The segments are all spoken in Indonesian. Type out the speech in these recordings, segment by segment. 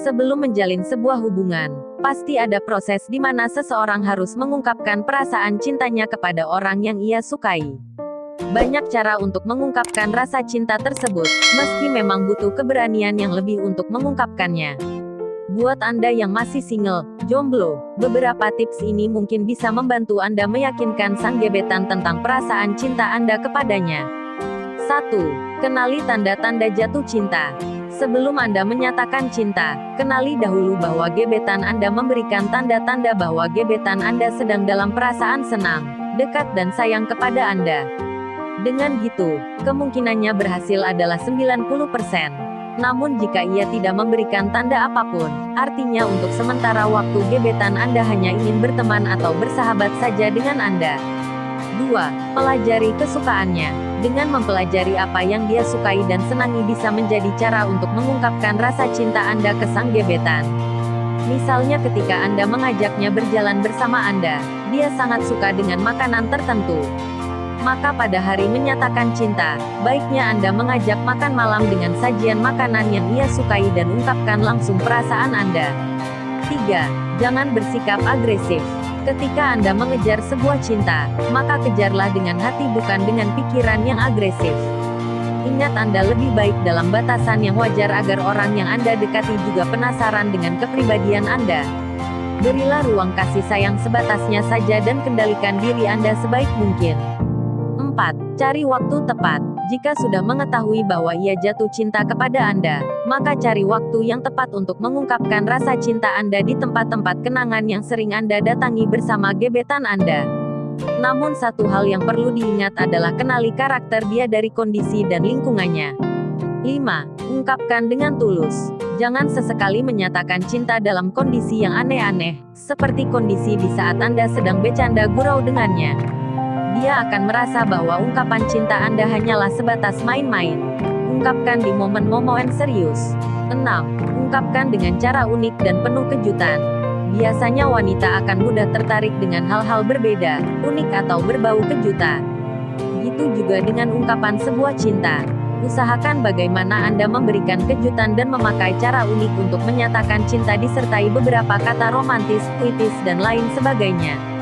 Sebelum menjalin sebuah hubungan, pasti ada proses di mana seseorang harus mengungkapkan perasaan cintanya kepada orang yang ia sukai. Banyak cara untuk mengungkapkan rasa cinta tersebut, meski memang butuh keberanian yang lebih untuk mengungkapkannya. Buat Anda yang masih single, jomblo, beberapa tips ini mungkin bisa membantu Anda meyakinkan sang gebetan tentang perasaan cinta Anda kepadanya. 1. Kenali tanda-tanda jatuh cinta. Sebelum Anda menyatakan cinta, kenali dahulu bahwa gebetan Anda memberikan tanda-tanda bahwa gebetan Anda sedang dalam perasaan senang, dekat dan sayang kepada Anda. Dengan gitu, kemungkinannya berhasil adalah 90%. Namun jika ia tidak memberikan tanda apa pun, artinya untuk sementara waktu gebetan Anda hanya ingin berteman atau bersahabat saja dengan Anda. 2. Pelajari kesukaannya. Dengan mempelajari apa yang dia sukai dan senangi bisa menjadi cara untuk mengungkapkan rasa cinta Anda ke sang gebetan. Misalnya ketika Anda mengajaknya berjalan bersama Anda, dia sangat suka dengan makanan tertentu. Maka pada hari menyatakan cinta, baiknya Anda mengajak makan malam dengan sajian makanan yang ia sukai dan ungkapkan langsung perasaan Anda. 3. Jangan bersikap agresif. Ketika Anda mengejar sebuah cinta, maka kejarlah dengan hati bukan dengan pikiran yang agresif. Ingat Anda lebih baik dalam batasan yang wajar agar orang yang Anda dekati juga penasaran dengan kepribadian Anda. Berilah ruang kasih sayang sebatasnya saja dan kendalikan diri Anda sebaik mungkin. 4. Cari waktu tepat. Jika sudah mengetahui bahwa ia jatuh cinta kepada Anda, maka cari waktu yang tepat untuk mengungkapkan rasa cinta Anda di tempat-tempat kenangan yang sering Anda datangi bersama gebetan Anda. Namun satu hal yang perlu diingat adalah kenali karakter dia dari kondisi dan lingkungannya. 5. Ungkapkan dengan tulus. Jangan sesekali menyatakan cinta dalam kondisi yang aneh-aneh, seperti kondisi di saat Anda sedang bercanda gurau dengannya dia akan merasa bahwa ungkapan cinta Anda hanyalah sebatas main-main. Ungkapkan di momen-momen serius. 6. Ungkapkan dengan cara unik dan penuh kejutan. Biasanya wanita akan mudah tertarik dengan hal-hal berbeda, unik atau berbau kejutan. Gitu juga dengan ungkapan sebuah cinta. Usahakan bagaimana Anda memberikan kejutan dan memakai cara unik untuk menyatakan cinta disertai beberapa kata romantis, puitis dan lain sebagainya.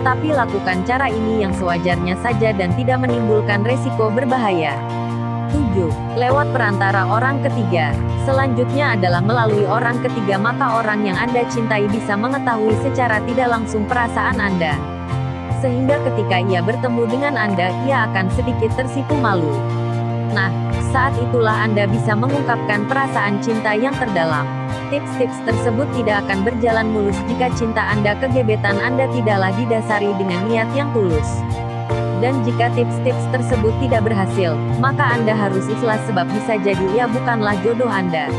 Tapi lakukan cara ini yang sewajarnya saja dan tidak menimbulkan resiko berbahaya. 7. Lewat perantara orang ketiga. Selanjutnya adalah melalui orang ketiga maka orang yang Anda cintai bisa mengetahui secara tidak langsung perasaan Anda. Sehingga ketika ia bertemu dengan Anda, ia akan sedikit tersipu malu. Nah, saat itulah Anda bisa mengungkapkan perasaan cinta yang terdalam. Tips-tips tersebut tidak akan berjalan mulus jika cinta Anda ke gebetan Anda tidaklah didasari dengan niat yang tulus. Dan jika tips-tips tersebut tidak berhasil, maka Anda harus ikhlas sebab bisa jadi ia bukanlah jodoh Anda.